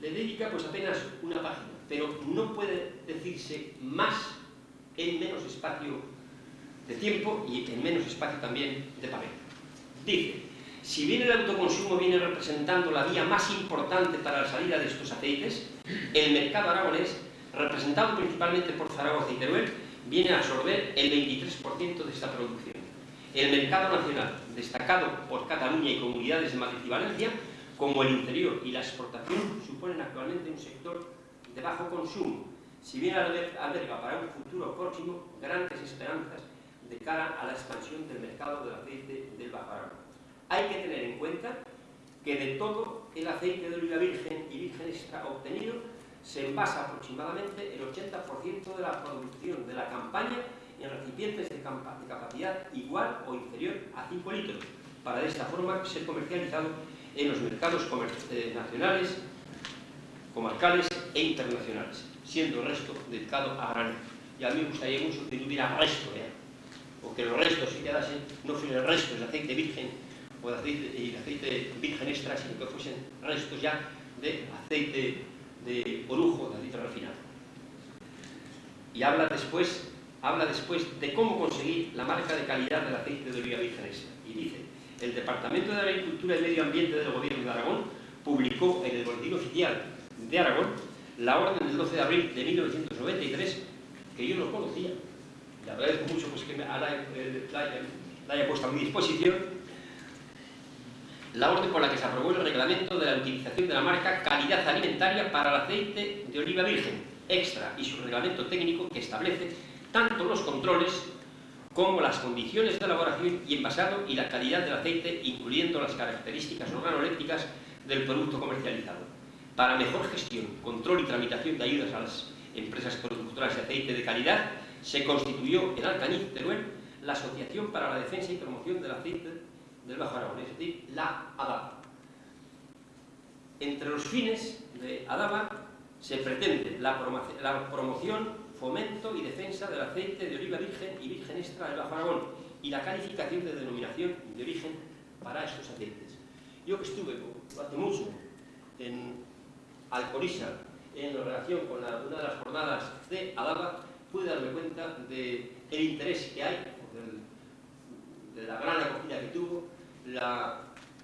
le dedica pues apenas una página, pero no puede decirse más en menos espacio de tiempo y en menos espacio también de papel. Dice, si bien el autoconsumo viene representando la vía más importante para la salida de estos aceites, el mercado aragonés, representado principalmente por Zaragoza y Teruel, viene a absorber el 23% de esta producción. El mercado nacional, destacado por Cataluña y comunidades de Madrid y Valencia, como el interior y la exportación, suponen actualmente un sector de bajo consumo, si bien alberga para un futuro próximo grandes esperanzas de cara a la expansión del mercado del aceite del Bajo Aragón. Hay que tener en cuenta que de todo el aceite de oliva virgen y virgen extra obtenido, se envasa aproximadamente el 80% de la producción de la campaña en recipientes de, capacidad igual o inferior a 5 litros, para de esta forma ser comercializado en los mercados eh, nacionales, comarcales e internacionales, siendo el resto dedicado a granel. Y a mí gustaría mucho que no hubiera resto, ¿eh? o que los restos se quedasen, no fueran restos de aceite virgen o de aceite, de aceite virgen extra, sino que fuesen restos ya de aceite de orujo, de aceite refinado. Y habla después, habla después de cómo conseguir la marca de calidad del aceite de oliva virgen extra. Y dice, el Departamento de Agricultura y Medio Ambiente del Gobierno de Aragón publicó en el Boletín Oficial de Aragón la orden del 12 de abril de 1993, que yo no conocía, le agradezco mucho pues, que me la, la haya puesto a mi disposición, la orden por la que se aprobó el reglamento de la utilización de la marca calidad alimentaria para el aceite de oliva virgen extra y su reglamento técnico que establece tanto los controles como las condiciones de elaboración y envasado y la calidad del aceite, incluyendo las características organolépticas del producto comercializado. Para mejor gestión, control y tramitación de ayudas a las empresas productoras de aceite de calidad, se constituyó en Alcañiz, Teruel, la Asociación para la Defensa y Promoción del Aceite del Bajo Aragón, es decir, la ADABA. Entre los fines de ADABA se pretende la, promoción, fomento y defensa del aceite de oliva virgen y virgen extra del Bajo Aragón y la calificación de denominación de origen para estos aceites. Yo que estuve hace mucho en Alcorisa en relación con una de las jornadas de ADABA, pude darme cuenta del interés que hay, de la gran acogida que tuvo,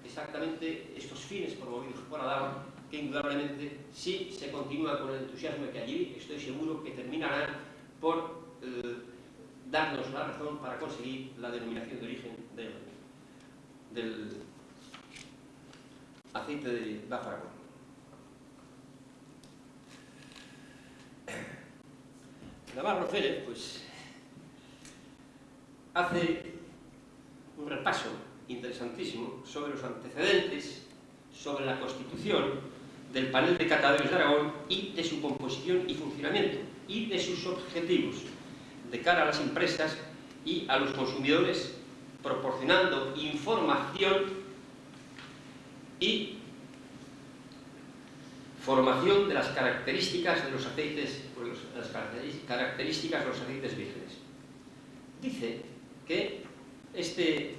exactamente estos fines promovidos por ADABA, que indudablemente, si se continúa con el entusiasmo que allí, estoy seguro que terminarán por eh, darnos la razón para conseguir la denominación de origen del, aceite de Aragón. Navarro Félix, pues, hace un repaso interesantísimo sobre los antecedentes, sobre la constitución del panel de catadores de Aragón y de su composición y funcionamiento y de sus objetivos de cara a las empresas y a los consumidores proporcionando información y formación de las características de los aceites, las características de los aceites vírgenes. Dice que este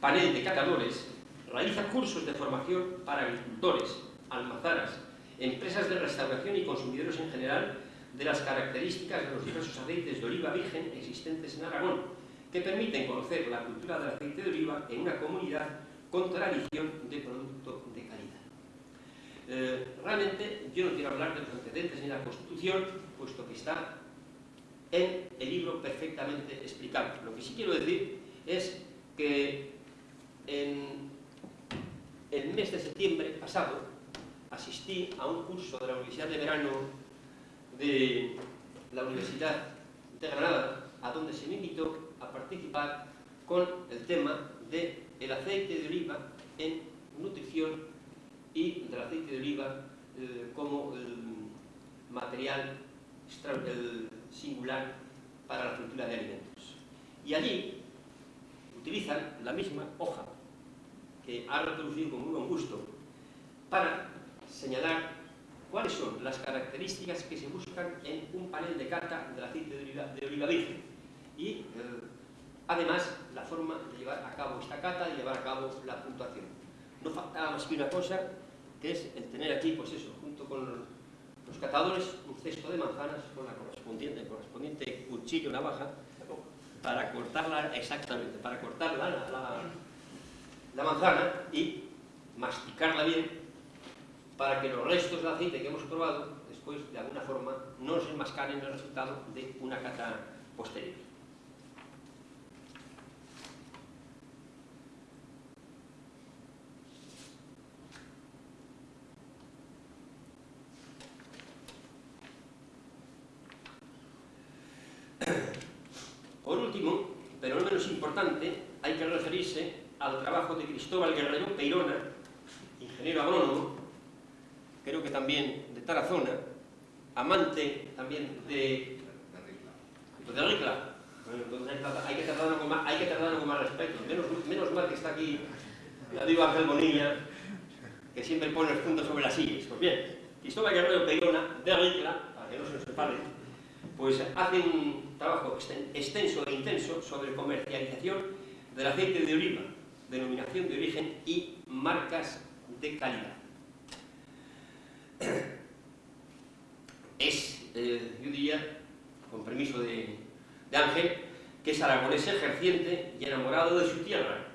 panel de catadores realiza cursos de formación para agricultores, almazaras, empresas de restauración y consumidores en general de las características de los diversos aceites de oliva virgen existentes en Aragón, que permiten conocer la cultura del aceite de oliva en una comunidad con tradición de producto de calidad. Eh, realmente yo no quiero hablar de los antecedentes ni de la Constitución, puesto que está en el libro perfectamente explicado. Lo que sí quiero decir es que en el mes de septiembre pasado asistí a un curso de la Universidad de Verano de la Universidad de Granada, a donde se me invitó a participar con el tema del el aceite de oliva en nutrición y del aceite de oliva eh, como material singular para la cultura de alimentos. Y allí utilizan la misma hoja que ha reproducido con muy buen gusto para señalar cuáles son las características que se buscan en un panel de cata del aceite de oliva, de oliva virgen. Y eh, además la forma de llevar a cabo esta cata y llevar a cabo la puntuación. No faltaba más que una cosa, que es el tener aquí, pues eso, junto con los catadores un cesto de manzanas con la correspondiente, el correspondiente cuchillo navaja para cortarla exactamente, para cortar la, la, la manzana y masticarla bien para que los restos de aceite que hemos probado despois, de alguna forma, non se enmascaren el resultado de unha cata posterior. Por último, pero non menos importante, hai que referirse ao trabajo de Cristóbal Guerrero Peirona, ingeniero agrónomo, creo que también de Tarazona, amante también de... de Ricla. Bueno, entonces hay que tratarlo con más, hay que tratarlo con más respeto. Menos, menos mal que está aquí, ya digo Ángel Bonilla, que siempre pone el punto sobre las sillas. Pues bien, Cristóbal Guerrero Peirona, de Ricla, para que no se nos separe, pues hace un trabajo extenso e intenso sobre comercialización del aceite de oliva, denominación de origen y marcas de calidad. Es, eh, yo diría, con permiso de, Ángel, que es aragonés ejerciente y enamorado de su tierra,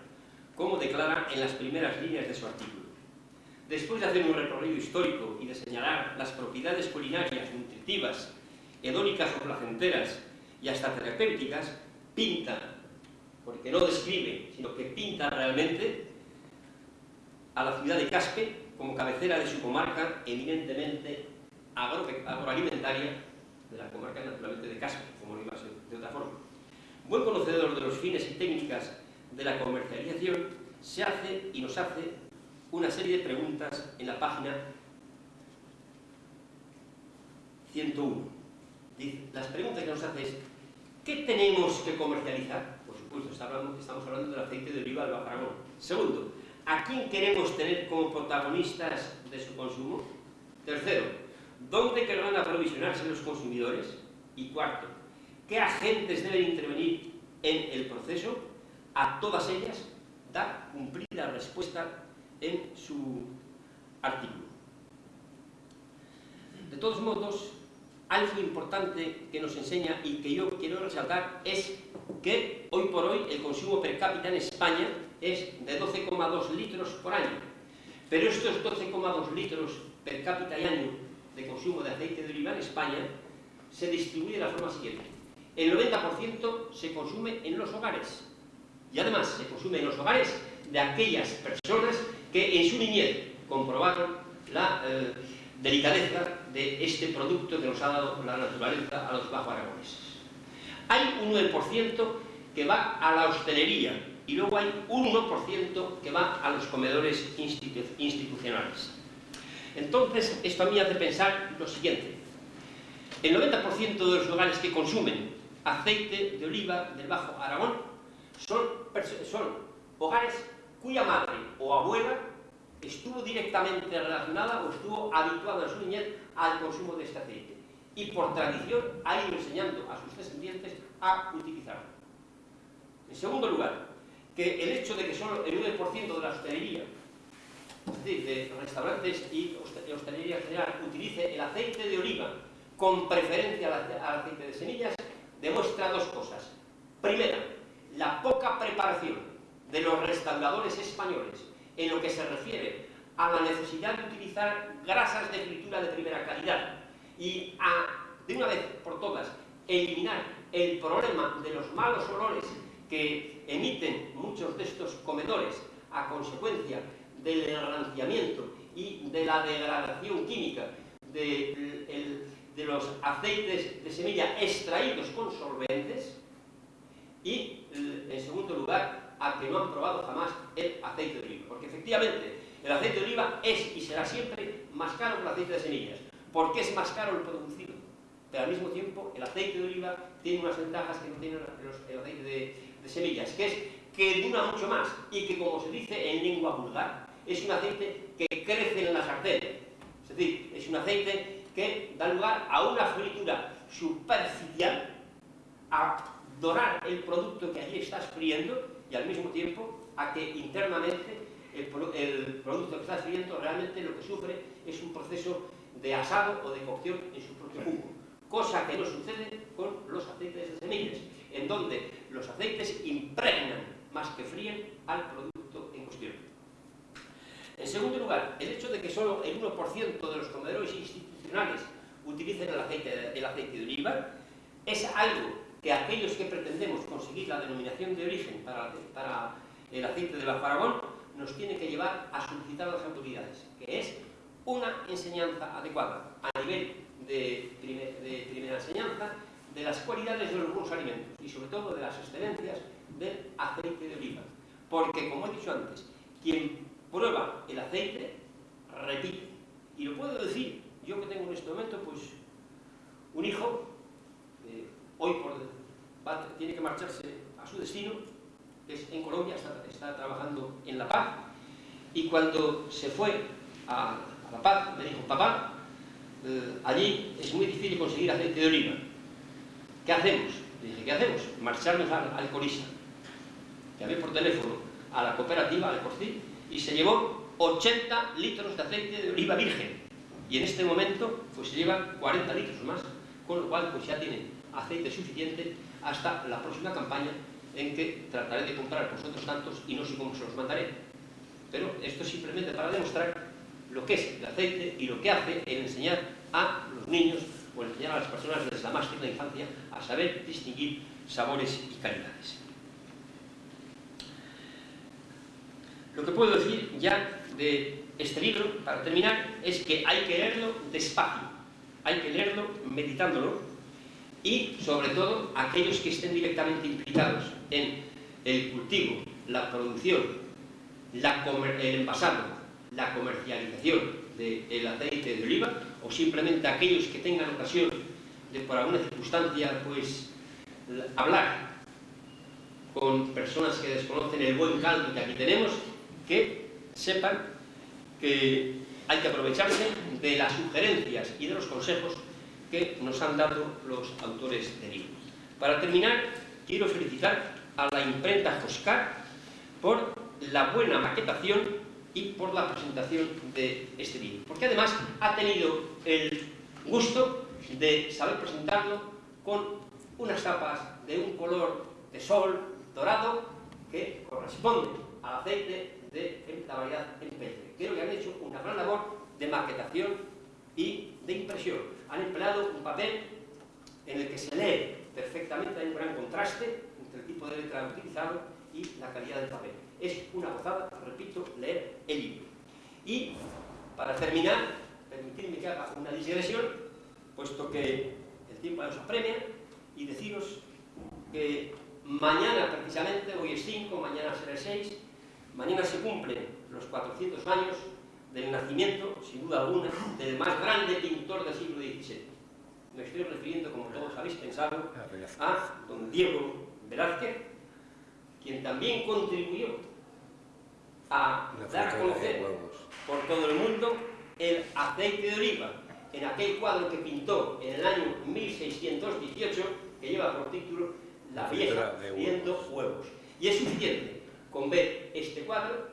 como declara en las primeras líneas de su artículo. Después de hacer un recorrido histórico y de señalar las propiedades culinarias, nutritivas, hedónicas o placenteras y hasta terapéuticas, pinta, porque no describe, sino que pinta realmente a la ciudad de Caspe como cabecera de su comarca eminentemente agroalimentaria de la comarca naturalmente de Caspe, como no iba a ser de otra forma. Buen conocedor de los fines y técnicas de la comercialización, se hace y nos hace una serie de preguntas en la página 101. Dice, las preguntas que nos hace es, ¿qué tenemos que comercializar? Por supuesto, estamos hablando del aceite de oliva del Bajaragón. Segundo, ¿a quién queremos tener como protagonistas de su consumo? Tercero, ¿dónde querrán aprovisionarse los consumidores? Y cuarto, ¿qué agentes deben intervenir en el proceso? A todas ellas da cumplida respuesta en su artículo. De todos modos, algo importante que nos enseña y que yo quiero resaltar es que hoy por hoy el consumo per cápita en España es de 12,2 litros por año. Pero estos 12,2 litros per cápita y año de consumo de aceite de oliva en España se distribuye de la forma siguiente. El 90% se consume en los hogares y además se consume en los hogares de aquellas personas que en su niñez comprobaron la eh, delicadeza de este producto que nos ha dado la naturaleza a los bajo aragoneses. Hay un 9% que va a la hostelería y luego hay un 1% que va a los comedores institucionales. Entonces, esto a mí hace pensar lo siguiente. El 90% de los hogares que consumen aceite de oliva del Bajo Aragón son, son hogares cuya madre o abuela estuvo directamente relacionada o estuvo habituada en su niñez al consumo de este aceite y por tradición ha ido enseñando a sus descendientes a utilizarlo. En segundo lugar, que el hecho de que solo el 9% de la hostelería, es decir, de restaurantes y hostelería general, utilice el aceite de oliva con preferencia al aceite de semillas, demuestra dos cosas. Primera, la poca preparación de los restauradores españoles en lo que se refiere a la necesidad de utilizar grasas de fritura de primera calidad y a, de una vez por todas, eliminar el problema de los malos olores que emiten muchos de estos comedores a consecuencia del enranciamiento y de la degradación química de, los aceites de semilla extraídos con solventes y, en segundo lugar, a que no han probado jamás el aceite de oliva. Porque efectivamente el aceite de oliva es y será siempre más caro que el aceite de semillas. ¿Por qué es más caro el producido? Pero al mismo tiempo el aceite de oliva tiene unas ventajas que no tiene el aceite de, semillas, que es que dura mucho más y que como se dice en lengua vulgar, es un aceite que crece en la sartén. Es decir, es un aceite que da lugar a una fritura superficial, a dorar el producto que allí estás friendo y al mismo tiempo a que internamente el, producto que estás viendo realmente lo que sufre es un proceso de asado o de cocción en su propio jugo, cosa que no sucede con los aceites de semillas, en donde los aceites impregnan más que fríen al producto en cuestión. En segundo lugar, el hecho de que solo el 1% de los comedores institucionales utilicen el aceite, de oliva es algo que aquellos que pretendemos conseguir la denominación de origen para, el aceite de la Faragón nos tiene que llevar a solicitar las autoridades, que es una enseñanza adecuada a nivel de primera enseñanza de las cualidades de los buenos alimentos y sobre todo de las excelencias del aceite de oliva. Porque, como he dicho antes, quien prueba el aceite, repite. Y lo puedo decir, yo que tengo en este momento, pues, un hijo, eh, hoy por, tiene que marcharse a su destino, es en Colombia, está, trabajando en La Paz, y cuando se fue a, La Paz, me dijo, papá, eh, allí es muy difícil conseguir aceite de oliva. ¿Qué hacemos? Le dije, ¿qué hacemos? Marcharnos al, al Colisa. Llamé por teléfono a la cooperativa, al Corcil, y se llevó 80 litros de aceite de oliva virgen. Y en este momento pues se llevan 40 litros más, con lo cual pues ya tiene aceite suficiente hasta la próxima campaña en que trataré de comprar vosotros tantos y no sé cómo se los mandaré. Pero esto es simplemente para demostrar lo que es el aceite y lo que hace el enseñar a los niños o enseñar a las personas desde la más tierna infancia a saber distinguir sabores y calidades. Lo que puedo decir ya de este libro, para terminar, es que hay que leerlo despacio, hay que leerlo meditándolo y, sobre todo, aquellos que estén directamente implicados en el cultivo, la producción, el envasado, la comercialización del aceite de oliva, o simplemente aquellos que tengan ocasión de, por alguna circunstancia, pues, hablar con personas que desconocen el buen caldo que aquí tenemos, que sepan que hay que aprovecharse de las sugerencias y de los consejos que nos han dado los autores del libro. Para terminar, quiero felicitar a la imprenta Joscar por la buena maquetación y por la presentación de este libro. Porque además ha tenido el gusto de saber presentarlo con unas tapas de un color de sol dorado que corresponde al aceite de la variedad empeltre. Creo que han hecho una gran labor de maquetación y de impresión. Han empleado un papel en el que se lee perfectamente, hay un gran contraste entre el tipo de letra utilizado y la calidad del papel. Es una gozada, repito, leer el libro. Y, para terminar, permitidme que haga una digresión, puesto que el tiempo nos apremia, y deciros que mañana, precisamente, hoy es 5, mañana será 6, Mañana se cumplen los 400 años del nacimiento, sin duda alguna, del más grande pintor del siglo XVII. Me estoy refiriendo, como todos habéis pensado, a don Diego Velázquez, quien también contribuyó a dar a conocer por todo el mundo el aceite de oliva en aquel cuadro que pintó en el año 1618, que lleva por título La vieja viendo huevos. Y es suficiente con ver este cuadro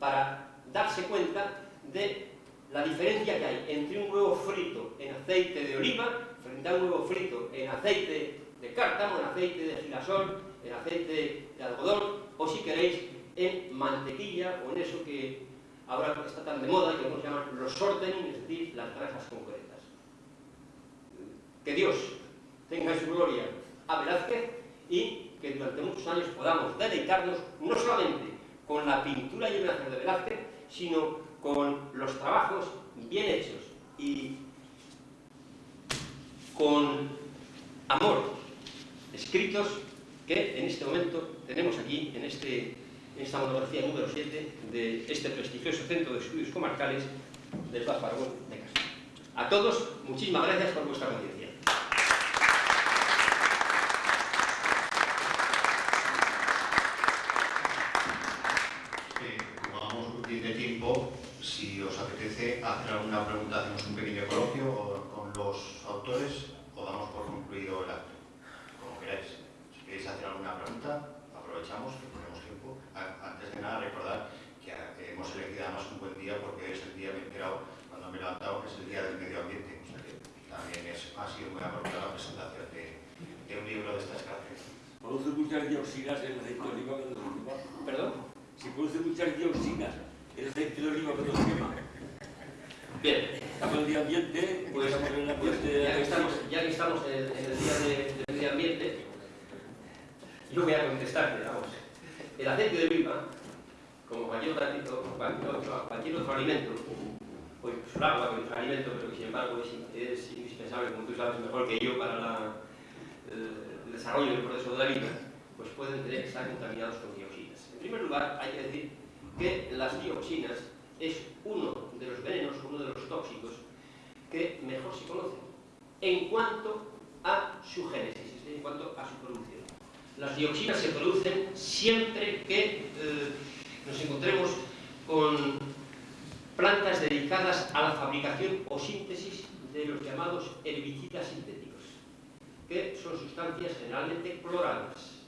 para darse cuenta de la diferencia que hay entre un huevo frito en aceite de oliva frente a un huevo frito en aceite de cártamo, en aceite de girasol, en aceite de algodón, o si queréis, en mantequilla o en eso que ahora está tan de moda y que algunos llaman los shortening, es decir, las grasas concretas. Que Dios tenga en su gloria a Velázquez y que durante muchos años podamos deleitarnos no solamente con la pintura y el de Velázquez, sino con los trabajos bien hechos y con amor escritos que en este momento tenemos aquí en, este, esta monografía número 7 de este prestigioso Centro de Estudios Comarcales del Paz de Castro. A todos, muchísimas gracias por vuestra paciencia. hacer alguna pregunta, hacemos un pequeño coloquio con los autores o damos por concluido el acto, como queráis. Si queréis hacer alguna pregunta, aprovechamos que tenemos tiempo. Antes de nada, recordar que hemos elegido además un buen día porque es el día, me he enterado cuando me he levantado, que es el día del medio muchas dioxinas en el aceite de oliva cuando se quema. ¿Perdón? Si produce muchas dioxinas en el aceite de oliva cuando se quema. Bien, Estamos en el medio ambiente, pues, estamos en el pues, ambiente ya, que estamos, ya que estamos en el, en el día de, de medio ambiente, yo voy a contestarte, vamos. El aceite de oliva, como cualquier otro, cualquier, cualquier otro alimento, pues el agua, que es un alimento, pero que sin embargo es, es indispensable, como tú sabes mejor que yo, para la, el, el desarrollo del proceso de la vida, pues pueden tener, estar contaminados con dioxinas. En primer lugar, hay que decir que las dioxinas es uno de los venenos, uno de los tóxicos que mejor se conocen en cuanto a su génesis, en cuanto a su producción. Las dioxinas se producen siempre que eh, nos encontremos con plantas dedicadas a la fabricación o síntesis de los llamados herbicidas sintéticos, que son sustancias generalmente cloradas.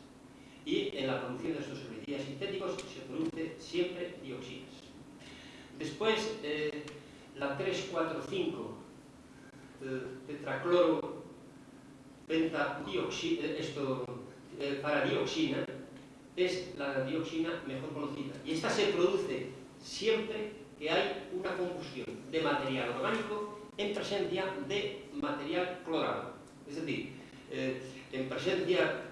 Y en la producción de estos herbicidas sintéticos se produce siempre dioxinas. Después, eh, la 345 eh, tetracloro pentadioxina, eh, esto, eh, para dioxina, es la dioxina mejor conocida. Y esta se produce siempre que hay una combustión de material orgánico en presencia de material clorado. Es decir, eh, en presencia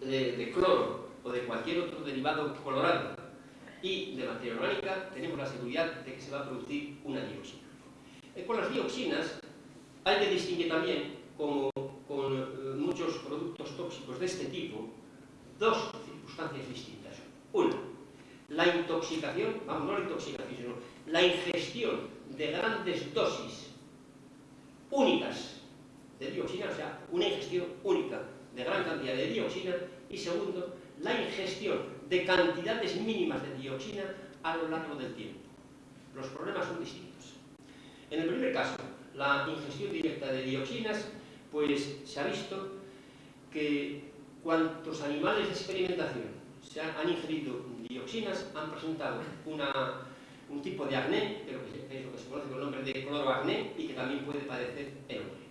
de, cloro o de cualquier otro derivado colorado y de materia orgánica, tenemos la seguridad de que se va a producir una dioxina. Eh, con las dioxinas hay que distinguir también, como con eh, muchos productos tóxicos de este tipo, dos circunstancias distintas. Una, la intoxicación, vamos, no la intoxicación, sino la ingestión de grandes dosis únicas de dioxina, o sea, una ingestión única de gran cantidad de dioxina, y segundo, la ingestión de cantidades mínimas de dioxina a lo largo del tiempo. Los problemas son distintos. En el primer caso, la ingestión directa de dioxinas, pues se ha visto que cuantos animales de experimentación se han, han ingerido dioxinas han presentado una, un tipo de acné, que es lo que se conoce con el nombre de cloroacné y que también puede padecer el hombre.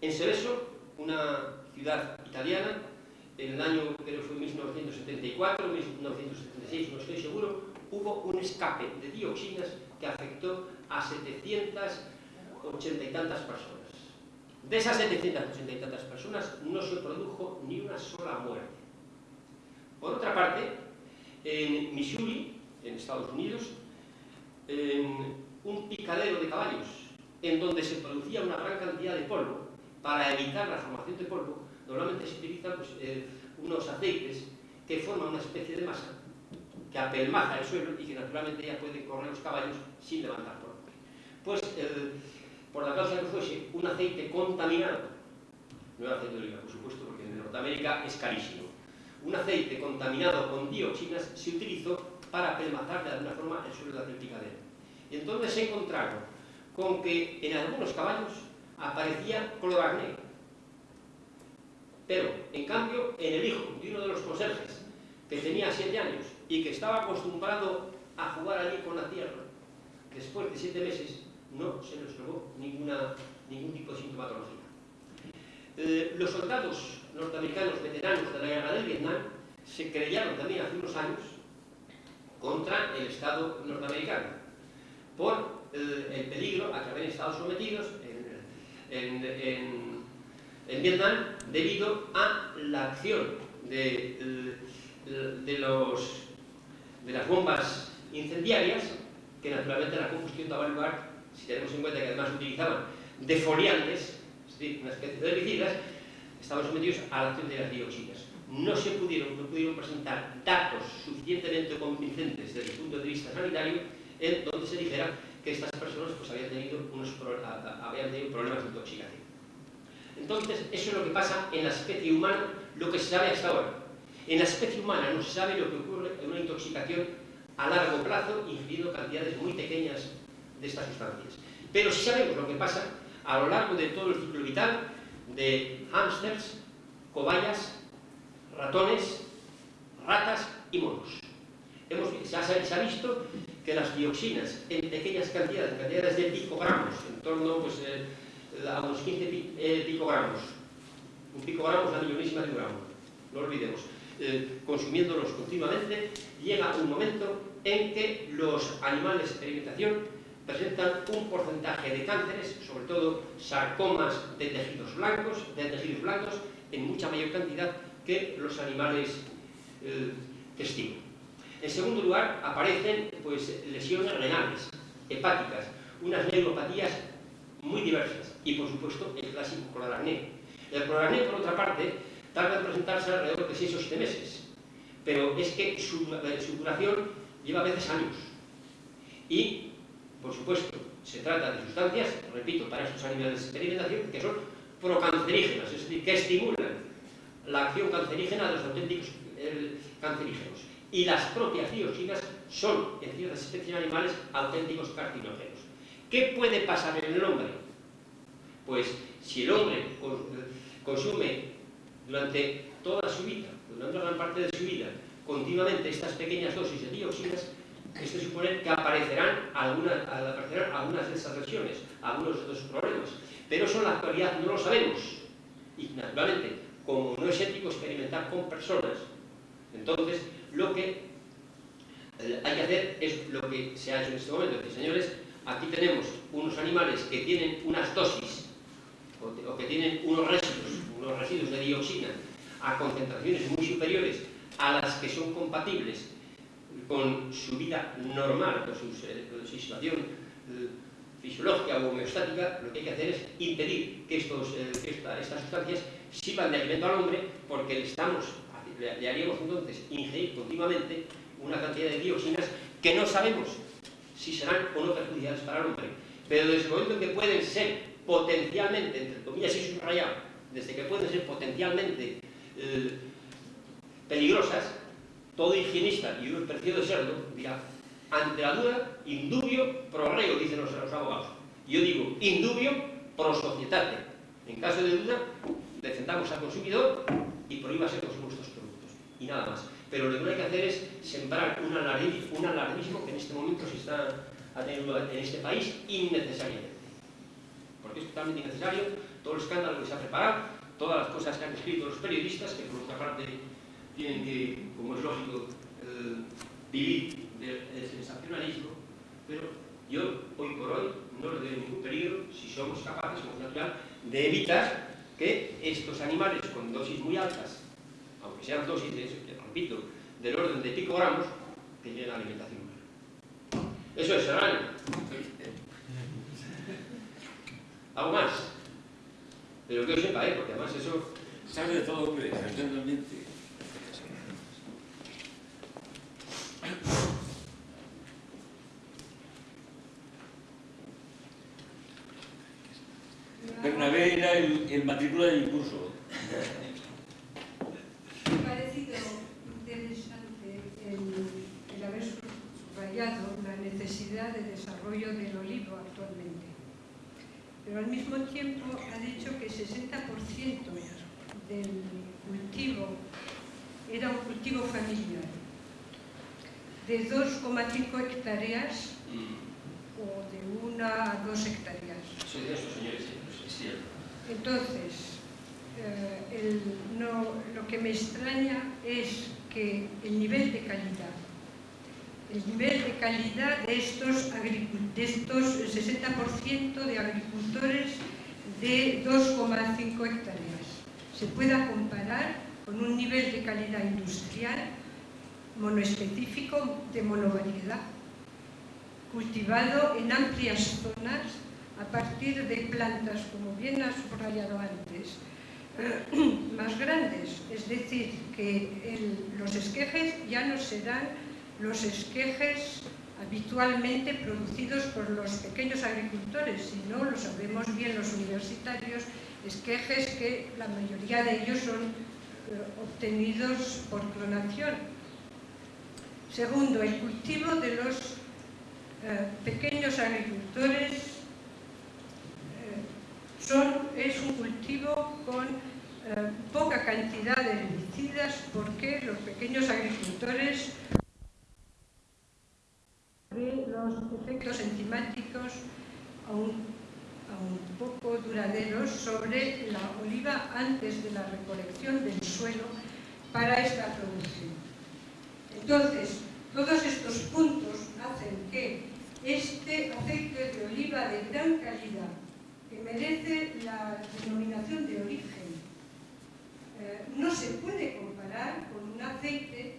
En Seveso, una ciudad italiana, en el año, creo que fue 1974, 1976, no estoy seguro, hubo un escape de dioxinas que afectó a 780 y tantas personas. De esas 780 y tantas personas no se produjo ni una sola muerte. Por otra parte, en Missouri, en Estados Unidos, en un picadero de caballos, en donde se producía una gran cantidad de polvo, para evitar la formación de polvo, normalmente se utilizan pues, eh, unos aceites que forman una especie de masa que apelmaza el suelo y que naturalmente ya pueden correr los caballos sin levantar polvo. Pues, eh, por la causa que fuese, un aceite contaminado, no era aceite de oliva, por supuesto, porque en Norteamérica es carísimo, un aceite contaminado con dioxinas se utilizó para apelmazar de alguna forma el suelo del picadero. Y entonces se encontraron con que en algunos caballos aparecía cloracné. Pero, en cambio, en el hijo de uno de los conserjes, que tenía siete años y que estaba acostumbrado a jugar allí con la tierra, después de siete meses no se le observó ninguna, ningún tipo de sintomatología. Eh, los soldados norteamericanos veteranos de la guerra del Vietnam se creyeron también hace unos años contra el Estado norteamericano por eh, el peligro a que habían estado sometidos en, en, Vietnam debido a la acción de, de las bombas incendiarias que naturalmente la combustión daba lugar, si tenemos en cuenta que además utilizaban defoliantes, es decir, una especie de herbicidas, estaban sometidos a la acción de las dioxinas. No se pudieron, no pudieron presentar datos suficientemente convincentes desde el punto de vista sanitario en donde se dijera que estas personas pues, habían, tenido unos, habían tenido problemas de intoxicación. Entonces, eso es lo que pasa en la especie humana, lo que se sabe hasta ahora. En la especie humana no se sabe lo que ocurre en una intoxicación a largo plazo, ingiriendo cantidades muy pequeñas de estas sustancias. Pero sí sabemos lo que pasa a lo largo de todo el ciclo vital de hámsters, cobayas, ratones, ratas y monos. Hemos, se, ha, se, ha, visto que las dioxinas en pequeñas cantidades, cantidades de picogramos, en torno pues, eh, a unos 15 pi, eh, picogramos, un picogramo es la millonísima de un gramo, no olvidemos, eh, consumiéndolos continuamente, llega un momento en que los animales de experimentación presentan un porcentaje de cánceres, sobre todo sarcomas de tejidos blancos, de tejidos blancos, en mucha mayor cantidad que los animales eh, testigos. En segundo lugar, aparecen pues, lesiones renales, hepáticas, unas neuropatías muy diversas y, por supuesto, el clásico cloracné. El cloracné, por otra parte, tarda en presentarse alrededor de 6 o 7 meses, pero es que su, eh, su duración lleva a veces años. Y, por supuesto, se trata de sustancias, repito, para estos animales de experimentación, que son procancerígenas, es decir, que estimulan la acción cancerígena de los auténticos cancerígenos. Y las propias dioxinas son, en ciertas especies animales, auténticos carcinógenos. ¿Qué puede pasar en el hombre? Pues si el hombre consume durante toda su vida, durante gran parte de su vida, continuamente estas pequeñas dosis de dioxinas, esto supone que aparecerán algunas, aparecerán algunas de esas lesiones, algunos de esos problemas. Pero eso en la actualidad no lo sabemos. Y naturalmente, como no es ético experimentar con personas, entonces lo que eh, hay que hacer es lo que se ha hecho en este momento. Es señores, aquí tenemos unos animales que tienen unas dosis o, que tienen unos residuos, unos residuos de dioxina a concentraciones muy superiores a las que son compatibles con su vida normal, con su, situación eh, fisiológica o homeostática, lo que hay que hacer es impedir que, eh, estas sustancias sirvan de alimento al hombre porque le, estamos, le, haríamos entonces ingerir continuamente una cantidad de dioxinas que no sabemos si serán o no perjudiciales para el hombre. Pero desde el momento en que pueden ser potencialmente, entre comillas y subrayado, desde que pueden ser potencialmente eh, peligrosas, todo higienista y un de serlo dirá, ante la duda, indubio pro reo, dicen los, abogados. Yo digo, indubio pro societate. En caso de duda, defendamos al consumidor y prohíbase productos. Y nada más. Pero lo que hay que hacer es sembrar un alarmismo, un alarmismo que en este momento se está teniendo en este país innecesariamente. Porque es totalmente innecesario todo el escándalo que se ha preparado, todas las cosas que han escrito los periodistas, que por otra parte tienen que, como es lógico, eh, vivir del sensacionalismo, pero yo, hoy por hoy, no le doy ningún peligro si somos capaces, como natural, de evitar que estos animales con dosis muy altas, aunque sean dosis, de, repito, del orden de picogramos, que lleguen la alimentación Eso es serrano. Algo más. Pero que yo sepa, ¿eh? porque además eso... Sabe de todo, hombre, eventualmente. Bernabé era el, matrícula del curso. Me ha parecido interesante el, el haber subrayado la necesidad de desarrollo del olivo actualmente. Pero al mismo tiempo ha dicho que 60% del cultivo era un cultivo familiar de 2,5 hectáreas o de una a dos hectáreas. Señores, es cierto. Entonces, eh, lo que me extraña es que el nivel de calidad, el nivel de calidad de estos, de estos 60% de agricultores de 2,5 hectáreas se pueda comparar con un nivel de calidad industrial monoespecífico de monovariedad, cultivado en amplias zonas a partir de plantas, como bien ha subrayado antes, más grandes. Es decir, que los esquejes ya no serán los esquejes habitualmente producidos por los pequeños agricultores, sino, lo sabemos bien los universitarios, esquejes que la mayoría de ellos son eh, obtenidos por clonación. Segundo, el cultivo de los eh, pequeños agricultores eh, es un cultivo con poca cantidad de herbicidas porque los pequeños agricultores efectos enzimáticos aún, aún poco duraderos sobre la oliva antes de la recolección del suelo para esta producción. Entonces, todos estos puntos hacen que este aceite de oliva de gran calidad, que merece la denominación de origen, eh, no se puede comparar con un aceite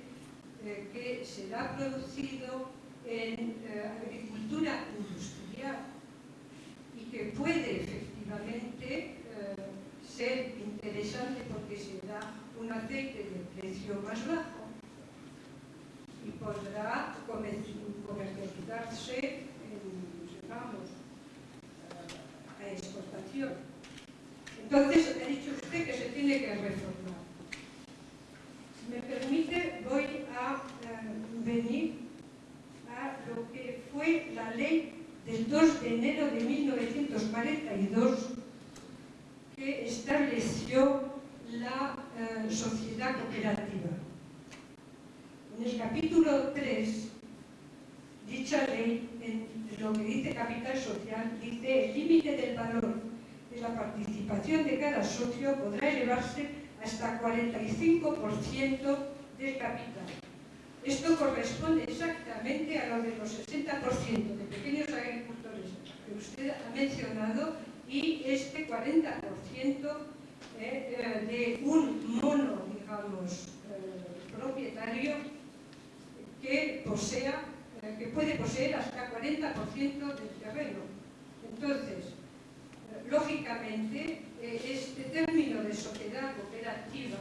eh, que será producido en eh, agricultura industrial y que puede efectivamente ser interesante porque será un aceite de precio más bajo y podrá comercializarse en, digamos, a exportación. Entonces, ha dicho usted que se tiene que reformar. Si me permite, voy a eh, venir a lo que fue la ley del 2 de enero de 1942 que estableció la eh, sociedad cooperativa. En el capítulo 3, dicha ley, en lo que dice capital social, dice el límite del valor de la participación de cada socio podrá elevarse hasta 45% del capital. Esto corresponde exactamente a lo de los 60% de pequeños agricultores que usted ha mencionado y este 40% eh, eh, de un mono, digamos, eh, propietario que posea, que puede poseer hasta 40% del terreno. Entonces, lógicamente, este término de sociedad cooperativa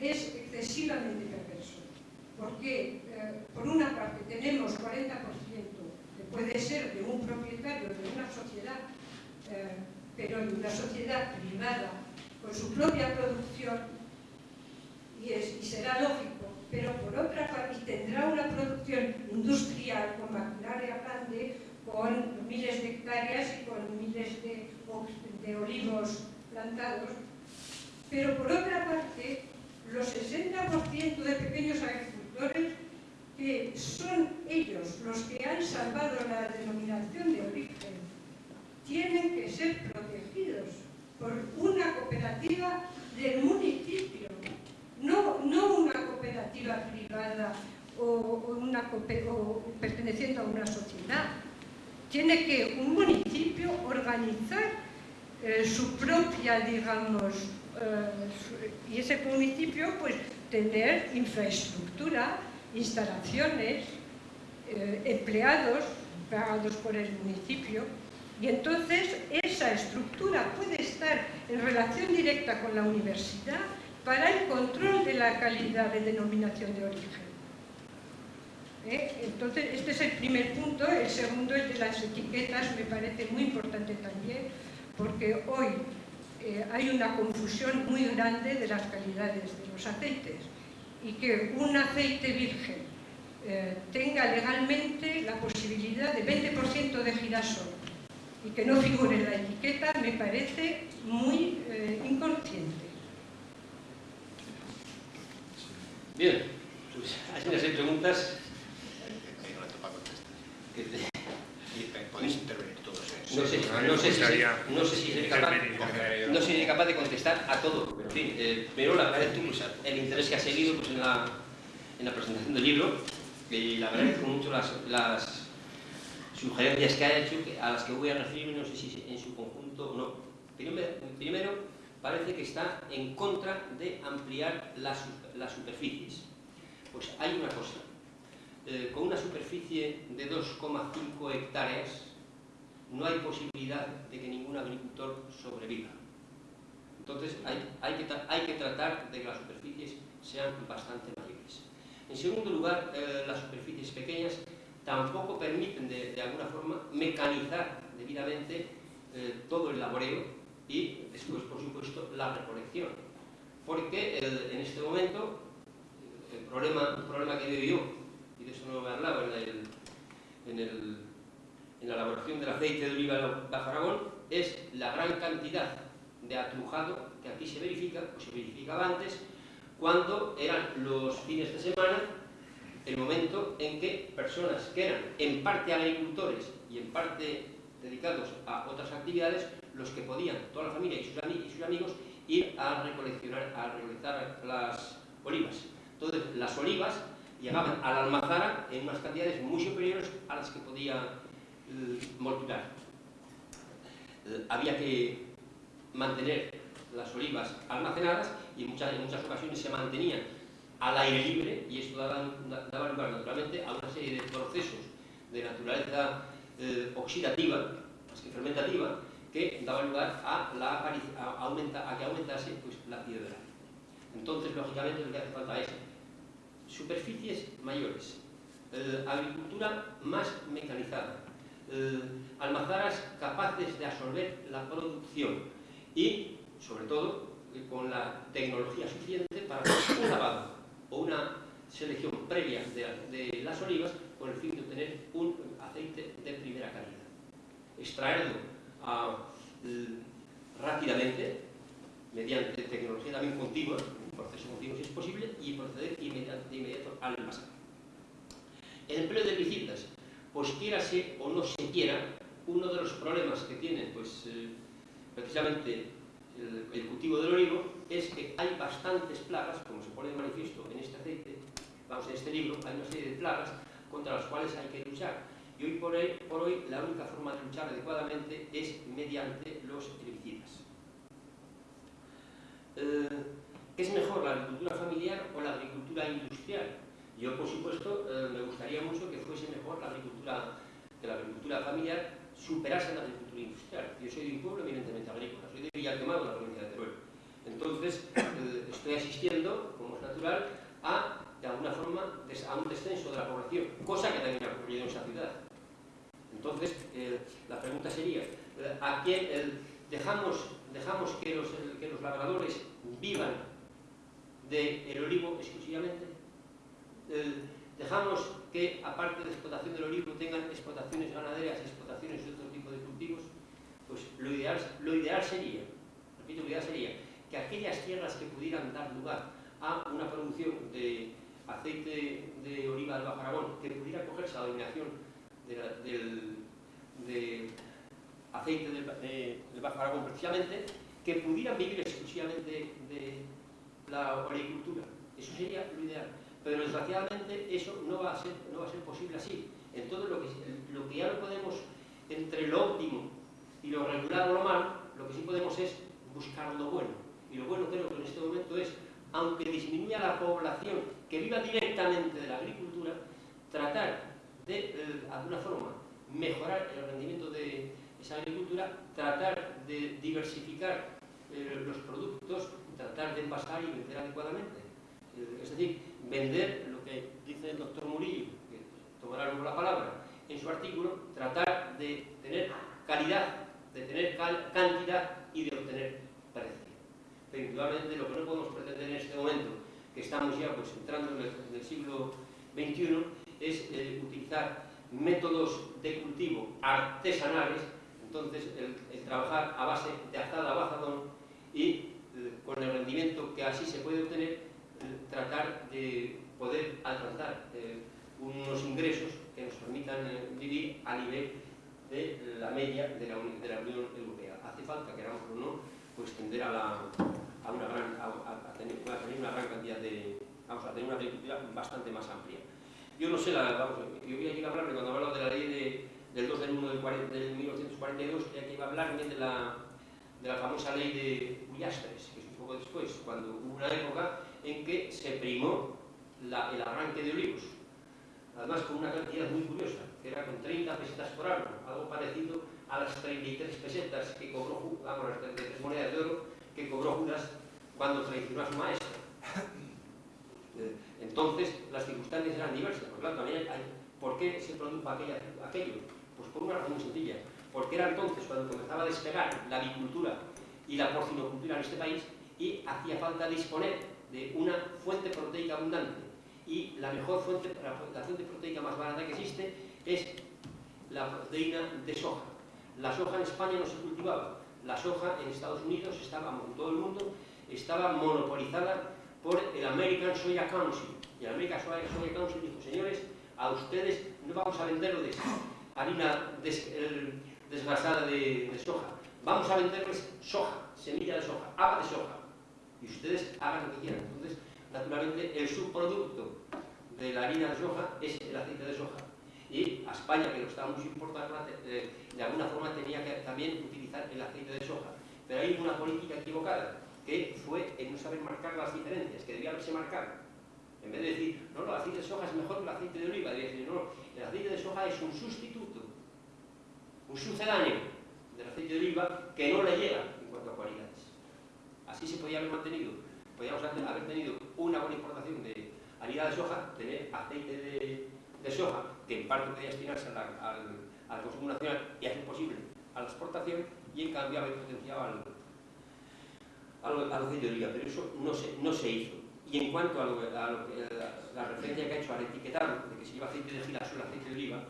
es excesivamente perverso, porque por una parte tenemos 40% que puede ser de un propietario de una sociedad eh, pero en una sociedad privada, con su propia producción, y será lógico, pero por otra parte tendrá una producción industrial con maquinaria grande, con miles de hectáreas y con miles de, de olivos plantados, pero por otra parte, los 60% de pequeños agricultores que son ellos los que han salvado la denominación de origen tienen que ser protegidos por una cooperativa del municipio, no, no una cooperativa privada o, una, perteneciendo a una sociedad. Tiene que un municipio organizar eh, su propia, digamos, eh, y ese municipio pues tener infraestructura, instalaciones, eh, empleados pagados por el municipio, y entonces esa estructura puede estar en relación directa con la universidad para el control de la calidad de denominación de origen. ¿Eh? Entonces, este es el primer punto. El segundo, el de las etiquetas, me parece muy importante también, porque hoy eh, hay una confusión muy grande de las calidades de los aceites y que un aceite virgen eh, tenga legalmente la posibilidad de 20% de girasol y que no figure en la etiqueta me parece muy eh, inconsciente. Bien, pues hay preguntas. Podéis intervenir todos. No sé, no sé, si, no sé si a todo, en fin, eh, pero le agradezco el interés que ha seguido pues, en, la, en la presentación del libro y le agradezco mucho las, las sugerencias que ha hecho, a las que voy a referirme, no sé si en su conjunto o no. Primero, parece que está en contra de ampliar las, superficies. Pues hay una cosa, eh, con una superficie de 2,5 hectáreas no hay posibilidad de que ningún agricultor sobreviva. Entonces hay, que, tratar de que las superficies sean bastante mayores. En segundo lugar, eh, las superficies pequeñas tampoco permiten de, alguna forma mecanizar debidamente eh, todo el laboreo y después, por supuesto, la recolección. Porque en este momento, el problema, un problema que veo yo, y de eso no me hablaba en, en, la elaboración del aceite de oliva Bajo Aragón, es la gran cantidad de atrujado que aquí se verifica, o se verificaba antes, cuando eran los fines de semana el momento en que personas que eran en parte agricultores y en parte dedicados a otras actividades, los que podían, toda la familia y sus, amigos, ir a recoleccionar, a recolectar las olivas. Entonces, las olivas llegaban a la almazara en unas cantidades muy superiores a las que podía eh. Eh, había que mantener las olivas almacenadas y en muchas, en muchas ocasiones se mantenían al aire libre y esto daba, daba lugar naturalmente a una serie de procesos de naturaleza eh, oxidativa, más que fermentativa, que daba lugar a, la a, aumenta, a que aumentase pues, la piedra. Entonces, lógicamente, lo que hace falta es superficies mayores, eh, agricultura más mecanizada, eh, almazaras capaces de absorber la producción y, sobre todo, con la tecnología suficiente para un lavado o una selección previa de, de, las olivas con el fin de obtener un aceite de primera calidad. Extraerlo a, rápidamente, mediante tecnología también continua, proceso continuo si es posible, y proceder inmediato, de inmediato al envasado. El empleo de herbicidas, pues quiérase o no se quiera, uno de los problemas que tiene pues, eh, precisamente el, cultivo del olivo es que hay bastantes plagas, como se pone de manifiesto en este aceite, vamos, en este libro, hay una serie de plagas contra las cuales hay que luchar. Y hoy por hoy, por hoy la única forma de luchar adecuadamente es mediante los herbicidas. Eh, ¿Es mejor la agricultura familiar o la agricultura industrial? Yo, por supuesto, eh, me gustaría mucho que fuese mejor la agricultura, que la agricultura familiar superase la agricultura industrial. Yo soy de un pueblo eminentemente agrícola, soy de Villalquemado, la provincia de Teruel. Entonces, eh, estoy asistiendo, como es natural, a, de alguna forma, a un descenso de la población, cosa que también ha ocurrido en esa ciudad. Entonces, la pregunta sería, eh, ¿a quién dejamos, dejamos que, los, que los labradores vivan del olivo exclusivamente. Dejamos que, aparte de explotación del olivo, tengan explotaciones ganaderas, explotaciones de otro tipo de cultivos. Pues lo ideal, lo ideal sería, repito, lo ideal sería que aquellas tierras que pudieran dar lugar a una producción de aceite de oliva del Bajo Aragón, que pudiera cogerse a la denominación de la, del, de aceite del, de, Bajo Aragón precisamente, que pudieran vivir exclusivamente de, la agricultura. Eso sería lo ideal. Pero desgraciadamente eso no va a ser, no va a ser posible así. En todo lo que, lo que ya no podemos, entre lo óptimo y lo regular o lo malo, lo que sí podemos es buscar lo bueno. Y lo bueno creo que en este momento es, aunque disminuya la población que viva directamente de la agricultura, tratar de, de eh, alguna forma, mejorar el rendimiento de esa agricultura, tratar de diversificar eh, los productos, tratar de envasar y vender adecuadamente. Eh, es decir, vender lo que dice el doctor Murillo, que tomará luego la palabra, en su artículo, tratar de tener calidad, de tener cal cantidad y de obtener precio. Pero indudablemente lo que no podemos pretender en este momento, que estamos ya pues, entrando en el, en el siglo XXI, es eh, utilizar métodos de cultivo artesanales, entonces el, el trabajar a base de azada o azadón y con el rendimiento que así se puede obtener, eh, tratar de poder alcanzar eh, unos ingresos que nos permitan eh, vivir a nivel de la media de la, de la, Unión Europea. Hace falta, queramos o no, pues tender a, la, a, una gran, a, a, tener, a, tener, una gran cantidad de... vamos a tener una agricultura bastante más amplia. Yo no sé, la, vamos, yo voy a ir a hablar cuando hablaba de la ley de, del 2 del 1 del, 40, del 1942, que iba a hablar también de la, de la famosa ley de Ullastres, que es un poco después, cuando hubo una época en que se primó la, el arranque de olivos, además con una cantidad muy curiosa, que era con 30 pesetas por año, algo parecido a las 33 pesetas que cobró, vamos, las 33 monedas de oro que cobró Judas cuando traicionó a su maestra. Entonces, las circunstancias eran diversas, lo tanto, también hay, ¿por qué se produjo aquella, aquello? Pues por una razón muy sencilla, porque era entonces cuando comenzaba a despegar la avicultura y la porcinocultura en este país y hacía falta disponer una fuente proteica abundante. Y la mejor fuente, la fuente proteica más barata que existe es la proteína de soja. La soja en España no se cultivaba, la soja en Estados Unidos estaba, en todo el mundo, estaba monopolizada por el American Soya Council. Y el American Soya, Council dijo, señores, a ustedes no vamos a venderles harina, el, desgrasada de, de, soja. Vamos a venderles soja, semilla de soja, agua de soja. Y ustedes hagan lo que quieran. Entonces, naturalmente, el subproducto de la harina de soja es el aceite de soja. Y a España, que lo estábamos importando, eh, de alguna forma tenía que también utilizar el aceite de soja. Pero hay una política equivocada, que fue en no saber marcar las diferencias, que debía haberse marcado. En vez de decir, no, no, el aceite de soja es mejor que el aceite de oliva, debía decir, no, el aceite de soja es un sustituto, un sucedáneo del aceite de oliva que no le llega en cuanto a cualidades. Así se podía haber mantenido, podíamos haber tenido una buena importación de harina de soja, tener aceite de, soja, que en parte podía destinarse al, consumo nacional y hacer posible a la exportación, y en cambio haber potenciado al, al, aceite de oliva, pero eso no se, hizo. Y en cuanto a, a la, referencia que ha hecho al etiquetado, de que se lleva aceite de girasol, aceite de oliva,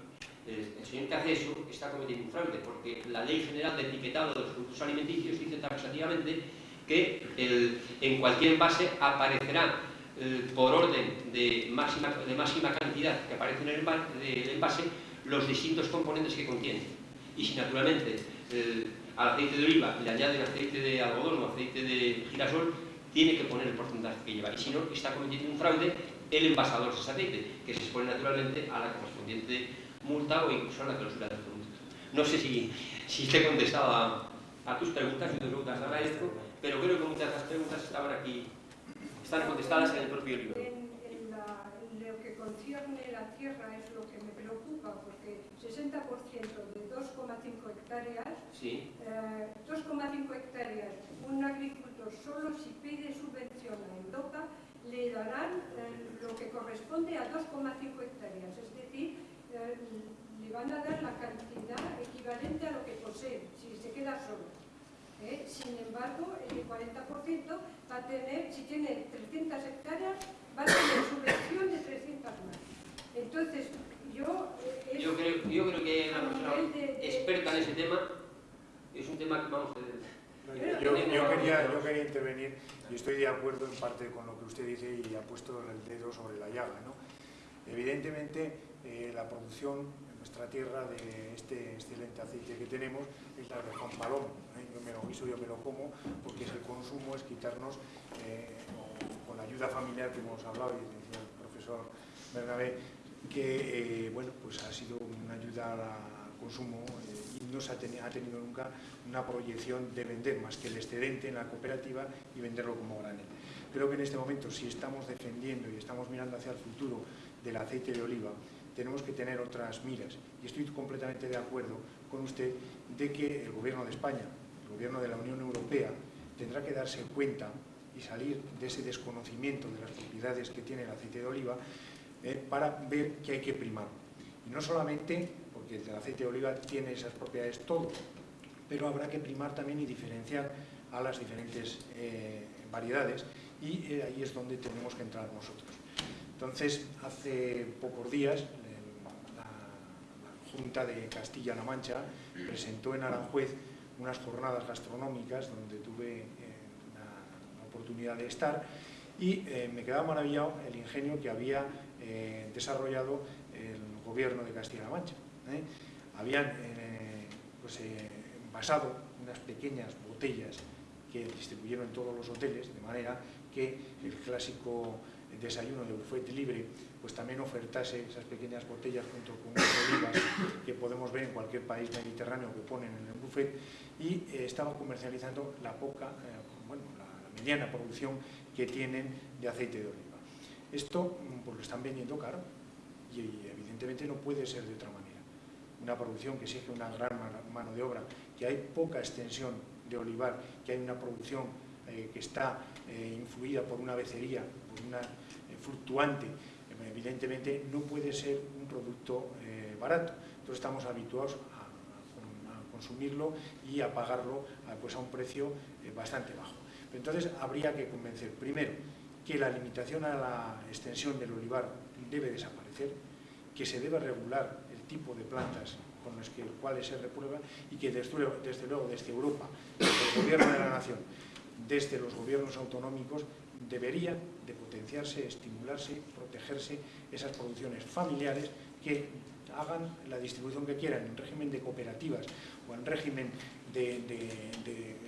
el señor que hace eso está cometiendo un fraude, porque la Ley General de Etiquetado de los Productos Alimenticios dice taxativamente que el, en cualquier envase aparecerá eh, por orden de máxima, de máxima cantidad que aparece en el envase los distintos componentes que contiene. Y si naturalmente eh, al aceite de oliva le añaden aceite de algodón o aceite de girasol, tiene que poner el porcentaje que lleva. Y si no, está cometiendo un fraude el envasador de ese aceite, que se expone naturalmente a la correspondiente multa o incluso a la clausura del producto. No sé si, si te he contestado a, a tus preguntas, y te preguntas agradezco, pero creo que muchas de las preguntas estaban aquí, están contestadas en el propio libro. En, en, la, en lo que concierne la tierra es lo que me preocupa, porque 60% de 2,5 hectáreas, sí. eh, 2,5 hectáreas, un agricultor solo si pide subvención a Europa le darán eh, lo que corresponde a 2,5 hectáreas, es decir, eh, le van a dar la cantidad equivalente a lo que posee, si se queda solo. ¿Eh? Sin embargo, el 40% va a tener, si tiene 300 hectáreas, va a tener subvención de 300 más. Entonces, yo... Eh, yo, creo, yo creo que una persona de, de, experta en ese tema es un tema que vamos a... Yo, yo, quería, yo quería intervenir y estoy de acuerdo en parte con lo que usted dice y ha puesto el dedo sobre la llaga. ¿no? Evidentemente, eh, la producción nuestra tierra de este excelente aceite que tenemos es la de Juan. ¿eh? Yo me lo guiso, yo me lo como, porque el consumo es quitarnos, eh, con la ayuda familiar que hemos hablado, y decía el profesor Bernabé, que bueno, pues ha sido una ayuda al consumo y no se ha, ha tenido nunca una proyección de vender más que el excedente en la cooperativa y venderlo como granel. Creo que en este momento, si estamos defendiendo y estamos mirando hacia el futuro del aceite de oliva, tenemos que tener otras miras. Y estoy completamente de acuerdo con usted de que el Gobierno de España, el Gobierno de la Unión Europea, tendrá que darse cuenta y salir de ese desconocimiento de las propiedades que tiene el aceite de oliva eh, para ver que hay que primar. Y no solamente porque el aceite de oliva tiene esas propiedades todo, pero habrá que primar también y diferenciar a las diferentes eh, variedades y eh, ahí es donde tenemos que entrar nosotros. Entonces, hace pocos días, Junta de Castilla-La Mancha presentó en Aranjuez unas jornadas gastronómicas donde tuve eh, la, oportunidad de estar y eh, me quedaba maravillado el ingenio que había eh, desarrollado el gobierno de Castilla-La Mancha. Habían pues, envasado unas pequeñas botellas que distribuyeron en todos los hoteles, de manera que el clásico desayuno de buffet libre, pues también ofertase esas pequeñas botellas junto con unas olivas que podemos ver en cualquier país mediterráneo que ponen en el buffet y eh, estaban comercializando la poca, eh, bueno, la, mediana producción que tienen de aceite de oliva. Esto mm, pues lo están vendiendo caro y, evidentemente no puede ser de otra manera. Una producción que exige una gran mano de obra, que hay poca extensión de olivar, que hay una producción eh, que está eh, influida por una becería, por una fluctuante, evidentemente no puede ser un producto barato. Entonces estamos habituados a, consumirlo y a pagarlo a, pues a un precio bastante bajo. Entonces habría que convencer, primero, que la limitación a la extensión del olivar debe desaparecer, que se debe regular el tipo de plantas con las que, cuales se reprueba y que desde, desde luego desde Europa, desde el gobierno de la nación, desde los gobiernos autonómicos deberían de potenciarse, estimularse, protegerse esas producciones familiares que hagan la distribución que quieran en régimen de cooperativas o en régimen de,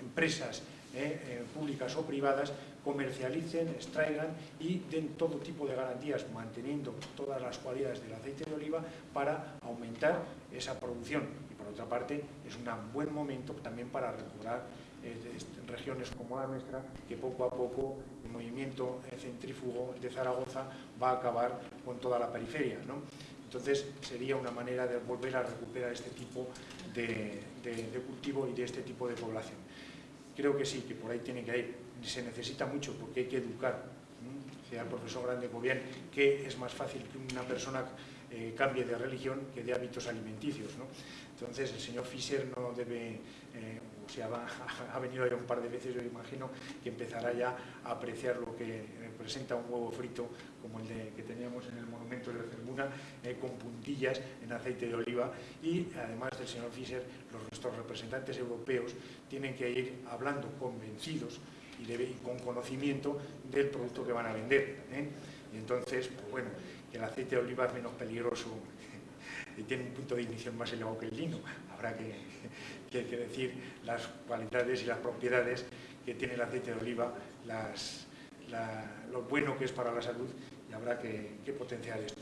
empresas eh, públicas o privadas, comercialicen, extraigan y den todo tipo de garantías manteniendo todas las cualidades del aceite de oliva para aumentar esa producción. Otra parte, es un buen momento también para recobrar eh, regiones como la nuestra, que poco a poco el movimiento centrífugo de Zaragoza va a acabar con toda la periferia. Entonces sería una manera de volver a recuperar este tipo de, cultivo y de este tipo de población. Creo que sí, que por ahí tiene que ir. Se necesita mucho porque hay que educar. Decía el profesor Grande bien que es más fácil que una persona eh, cambie de religión que de hábitos alimenticios. Entonces el señor Fischer no debe, eh, o sea, ha venido ya un par de veces, yo imagino que empezará ya a apreciar lo que representa un huevo frito como el de, que teníamos en el monumento de la Cermuna, eh, con puntillas en aceite de oliva y además del señor Fischer, los, nuestros representantes europeos tienen que ir hablando convencidos y, con conocimiento del producto que van a vender. ¿eh? Y entonces, pues bueno, el aceite de oliva es menos peligroso y tiene un punto de ignición más elevado que el lino. Habrá que, que, decir las cualidades y las propiedades que tiene el aceite de oliva, lo bueno que es para la salud y habrá que, que potenciar esto.